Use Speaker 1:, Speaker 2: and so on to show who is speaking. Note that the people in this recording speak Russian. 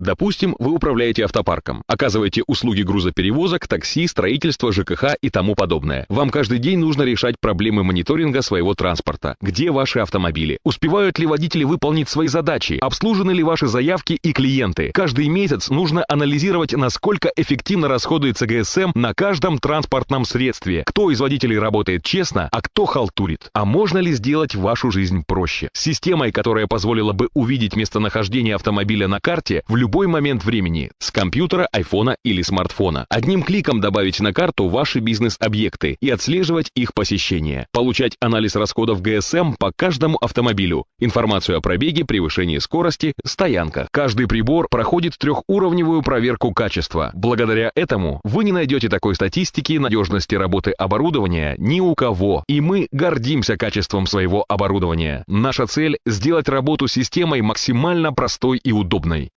Speaker 1: Допустим, вы управляете автопарком, оказываете услуги грузоперевозок, такси, строительства, ЖКХ и тому подобное. Вам каждый день нужно решать проблемы мониторинга своего транспорта. Где ваши автомобили? Успевают ли водители выполнить свои задачи? Обслужены ли ваши заявки и клиенты? Каждый месяц нужно анализировать, насколько эффективно расходуется ГСМ на каждом транспортном средстве. Кто из водителей работает честно, а кто халтурит? А можно ли сделать вашу жизнь проще? С системой, которая позволила бы увидеть местонахождение автомобиля на карте в любой момент времени с компьютера, айфона или смартфона. Одним кликом добавить на карту ваши бизнес-объекты и отслеживать их посещение. Получать анализ расходов ГСМ по каждому автомобилю, информацию о пробеге, превышении скорости, стоянках. Каждый прибор проходит трехуровневую проверку качества. Благодаря этому вы не найдете такой статистики надежности работы оборудования ни у кого. И мы гордимся качеством своего оборудования. Наша цель – сделать работу системой максимально простой и удобной.